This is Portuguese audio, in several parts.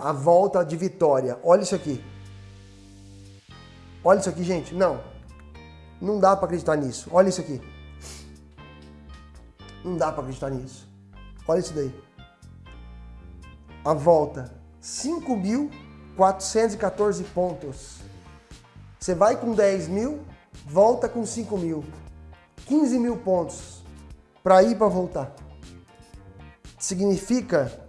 a volta de vitória. Olha isso aqui. Olha isso aqui, gente. Não. Não dá para acreditar nisso. Olha isso aqui. Não dá para acreditar nisso. Olha isso daí. A volta. 5.414 pontos. Você vai com 10 mil, volta com 5 mil. 15 mil pontos para ir para voltar. Significa,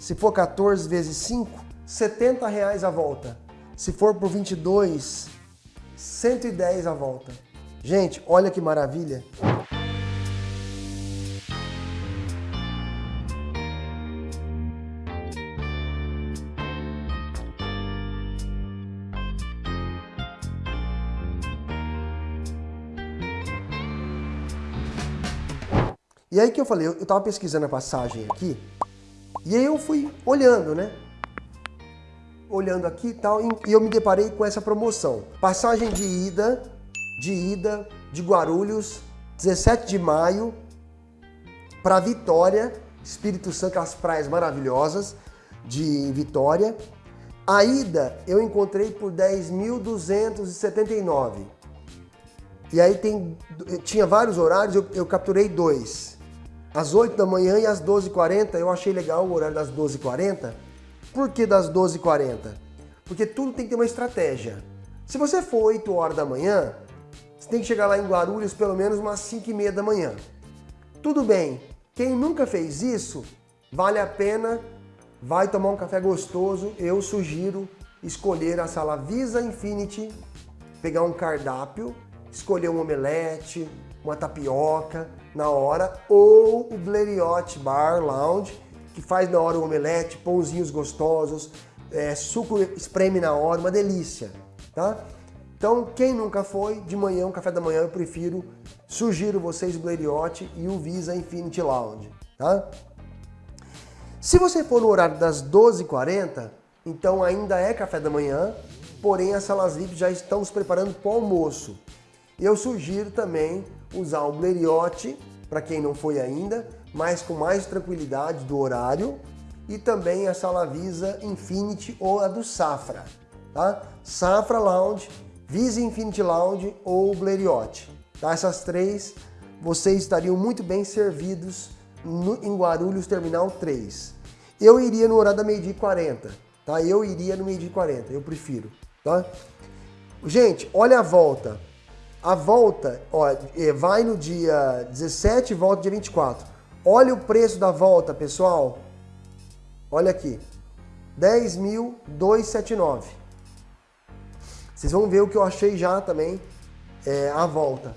se for 14 vezes 5, 70 reais a volta. Se for por 22, 110 a volta. Gente, olha que maravilha. E aí que eu falei, eu estava pesquisando a passagem aqui, e aí eu fui olhando, né? Olhando aqui e tal, e eu me deparei com essa promoção. Passagem de ida, de ida de Guarulhos, 17 de maio, para Vitória, Espírito Santo, as praias maravilhosas de Vitória. A ida eu encontrei por 10.279. E aí tem, tinha vários horários, eu, eu capturei dois às 8 da manhã e às 12h40. Eu achei legal o horário das 12h40. Por que das 12h40? Porque tudo tem que ter uma estratégia. Se você for 8 horas da manhã, você tem que chegar lá em Guarulhos pelo menos umas 5 e meia da manhã. Tudo bem, quem nunca fez isso, vale a pena, vai tomar um café gostoso, eu sugiro escolher a sala Visa Infinity, pegar um cardápio, escolher um omelete, uma tapioca na hora, ou o Blériot Bar Lounge, que faz na hora o omelete, pãozinhos gostosos, é, suco espreme na hora, uma delícia, tá? Então, quem nunca foi, de manhã, um café da manhã, eu prefiro, sugiro vocês o Blériot e o Visa Infinity Lounge, tá? Se você for no horário das 12h40, então ainda é café da manhã, porém as salas VIP já estão se preparando para o almoço. Eu sugiro também usar o Blériot, para quem não foi ainda, mas com mais tranquilidade do horário, e também a sala Visa Infinity ou a do Safra, tá? Safra Lounge, Visa Infinity Lounge ou Blériot. Tá? Essas três, vocês estariam muito bem servidos no, em Guarulhos Terminal 3. Eu iria no horário da meio-dia 40, tá? Eu iria no meio-dia 40, eu prefiro, tá? Gente, olha a volta. A volta, ó, é, vai no dia 17 e volta dia 24. Olha o preço da volta, pessoal. Olha aqui. 10.279. Vocês vão ver o que eu achei já também é, a volta.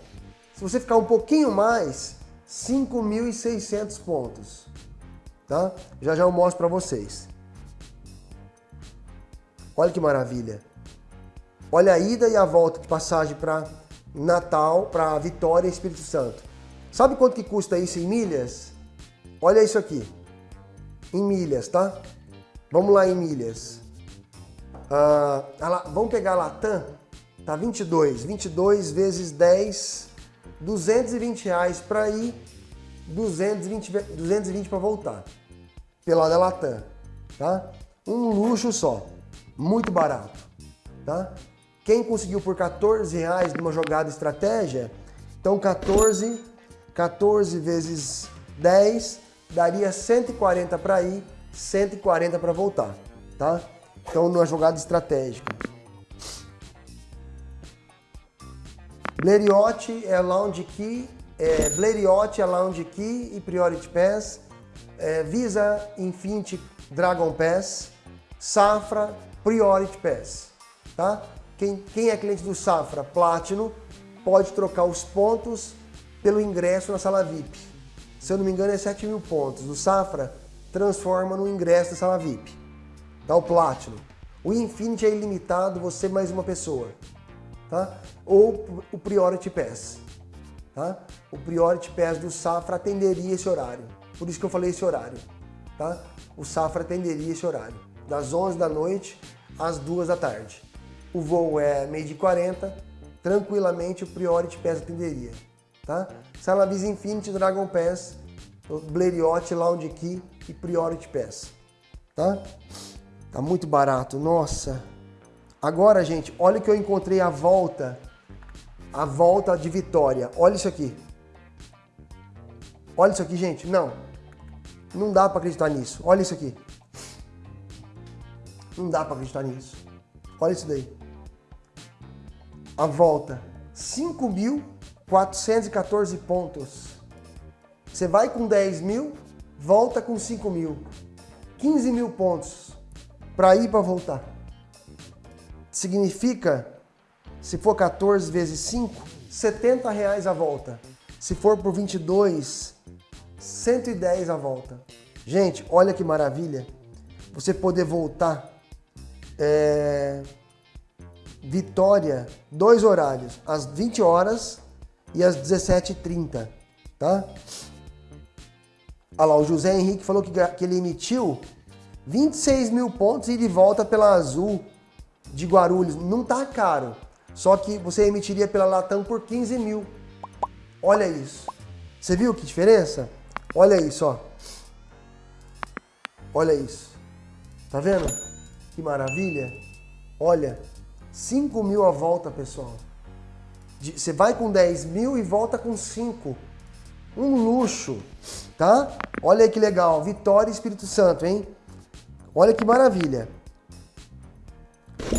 Se você ficar um pouquinho mais, 5.600 pontos. Tá? Já já eu mostro para vocês. Olha que maravilha. Olha a ida e a volta de passagem para Natal para Vitória Espírito Santo. Sabe quanto que custa isso em milhas? Olha isso aqui. Em milhas, tá? Vamos lá em milhas. Ah, vamos pegar a Latam. Tá 22. 22 vezes 10, 220 reais para ir, 220, 220 para voltar. Pela da Latam, tá? Um luxo só. Muito barato, tá? Quem conseguiu por 14 reais numa jogada estratégia, então 14, 14 vezes 10 daria 140 para ir, 140 para voltar, tá? Então numa jogada estratégica. Blériot é Lounge Key, é, é Lounge Key e Priority Pass, é, Visa Infinity Dragon Pass, Safra Priority Pass, tá? Quem, quem é cliente do Safra Platinum pode trocar os pontos pelo ingresso na sala VIP. Se eu não me engano é 7 mil pontos. Do Safra transforma no ingresso da sala VIP. Dá o Platinum. O Infinity é ilimitado, você mais uma pessoa. Tá? Ou o Priority Pass. Tá? O Priority Pass do Safra atenderia esse horário. Por isso que eu falei esse horário. Tá? O Safra atenderia esse horário. Das 11 da noite às 2 da tarde o voo é meio de 40, tranquilamente o Priority Pass atenderia. Tá? Sala Visa Infinity, Dragon Pass, Blériot, Lounge Key e Priority Pass. Tá? Tá muito barato, nossa. Agora, gente, olha que eu encontrei a volta. A volta de Vitória. Olha isso aqui. Olha isso aqui, gente. Não. Não dá para acreditar nisso. Olha isso aqui. Não dá para acreditar nisso. Olha isso daí. A volta. 5.414 pontos. Você vai com 10 mil, volta com 5 mil. 15 mil pontos para ir para voltar. Significa, se for 14 vezes 5, 70 reais a volta. Se for por 22, 110 a volta. Gente, olha que maravilha. Você poder voltar. É... Vitória, dois horários, às 20 horas e às 17h30, tá? Olha lá, o José Henrique falou que, que ele emitiu 26 mil pontos e de volta pela Azul de Guarulhos. Não tá caro, só que você emitiria pela Latam por 15 mil. Olha isso. Você viu que diferença? Olha isso, ó. Olha isso. Tá vendo? Que maravilha. Olha, 5 mil a volta, pessoal. Você vai com 10 mil e volta com 5. Um luxo, tá? Olha aí que legal. Vitória e Espírito Santo, hein? Olha que maravilha.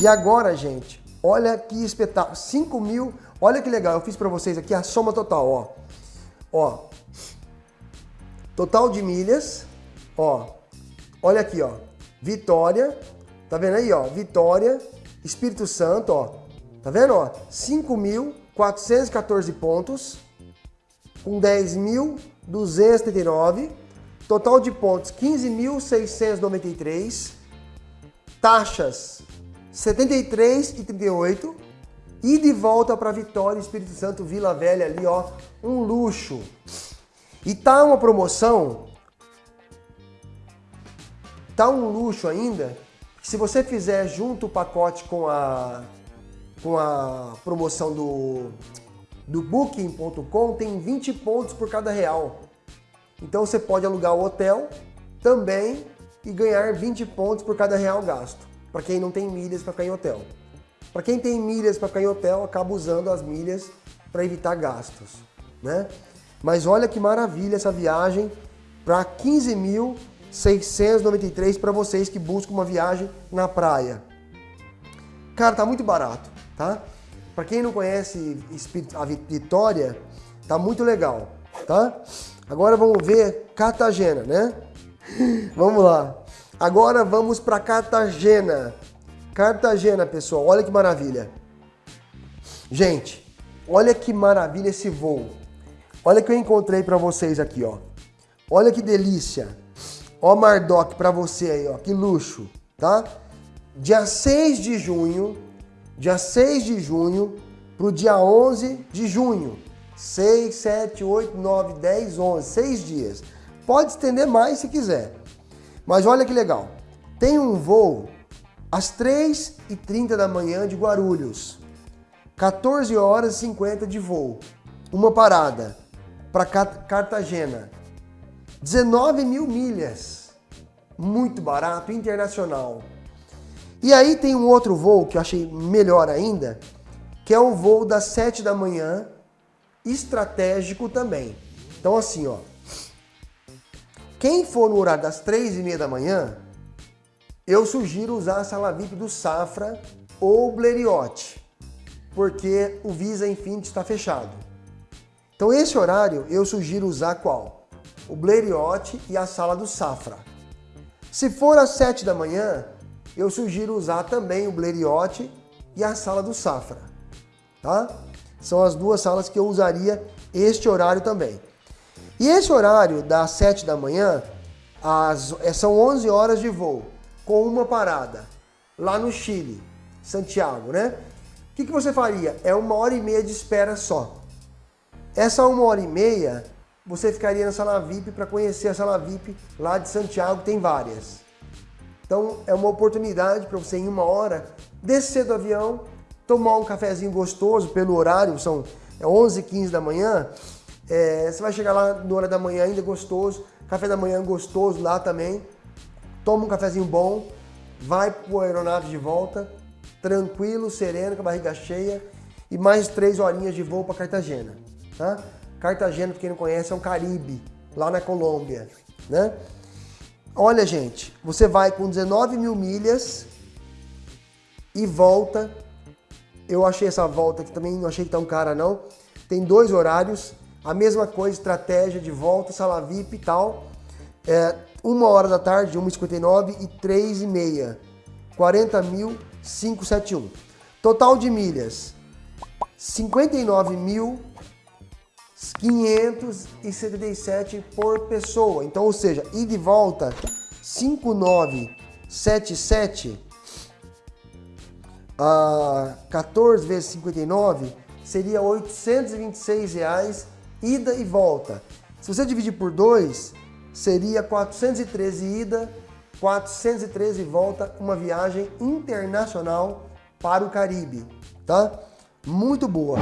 E agora, gente, olha que espetáculo. 5 mil. Olha que legal. Eu fiz para vocês aqui a soma total, ó. Ó. Total de milhas, ó. Olha aqui, ó. Vitória. Tá vendo aí, ó? Vitória, Espírito Santo, ó. Tá vendo, ó? 5.414 pontos com 10.239. Total de pontos 15.693. Taxas 73,38. E de volta para Vitória, Espírito Santo, Vila Velha ali, ó, um luxo. E tá uma promoção, tá um luxo ainda, se você fizer junto o pacote com a com a promoção do do booking.com tem 20 pontos por cada real. Então você pode alugar o hotel também e ganhar 20 pontos por cada real gasto, para quem não tem milhas para ficar em hotel. Para quem tem milhas para ficar em hotel, acaba usando as milhas para evitar gastos, né? Mas olha que maravilha essa viagem para 15.693 para vocês que buscam uma viagem na praia. Cara, tá muito barato, tá? Para quem não conhece a Vitória, tá muito legal, tá? Agora vamos ver Cartagena, né? vamos lá. Agora vamos para Cartagena. Cartagena, pessoal, olha que maravilha. Gente, olha que maravilha esse voo. Olha que eu encontrei para vocês aqui, ó. Olha que delícia. Ó Mardoc para você aí, ó. Que luxo, tá? Dia 6 de junho, dia 6 de junho para o dia 11 de junho. 6, 7, 8, 9, 10, 11, 6 dias. Pode estender mais se quiser. Mas olha que legal. Tem um voo às 3h30 da manhã de Guarulhos. 14 horas e 50 de voo. Uma parada para Cartagena. 19 mil milhas. Muito barato, internacional. E aí tem um outro voo que eu achei melhor ainda, que é o voo das 7 da manhã, estratégico também. Então assim, ó. Quem for no horário das 3 e meia da manhã, eu sugiro usar a sala VIP do Safra ou Blériot, porque o Visa Infinity está fechado. Então esse horário eu sugiro usar qual? O Blériot e a sala do Safra. Se for às 7 da manhã, eu sugiro usar também o Blériot e a sala do Safra. Tá? São as duas salas que eu usaria este horário também. E esse horário das 7 da manhã, as, são 11 horas de voo com uma parada lá no Chile, Santiago, né? O que, que você faria? É uma hora e meia de espera só. Essa uma hora e meia, você ficaria na sala VIP para conhecer a sala VIP lá de Santiago, tem várias. Então é uma oportunidade para você em uma hora descer do avião, tomar um cafezinho gostoso pelo horário, são 11 15 da manhã, é, você vai chegar lá na hora da manhã ainda gostoso, café da manhã gostoso lá também, toma um cafezinho bom vai pro aeronave de volta, tranquilo, sereno, com a barriga cheia e mais três horinhas de voo para Cartagena, tá? Cartagena, para quem não conhece, é um Caribe, lá na Colômbia, né? Olha, gente, você vai com 19 mil milhas e volta. Eu achei essa volta aqui também, não achei que tá cara não. Tem dois horários, a mesma coisa, estratégia de volta, sala VIP e tal. É, uma hora da tarde, 1h59 e 3 e meia. 40.571. Total de milhas, 59.577 por pessoa. Então, ou seja, e volta, 5.977 a 14 vezes 59 seria 826 reais ida e volta. Se você dividir por 2, seria 413 ida, 413 volta, uma viagem internacional para o Caribe, tá? Muito boa.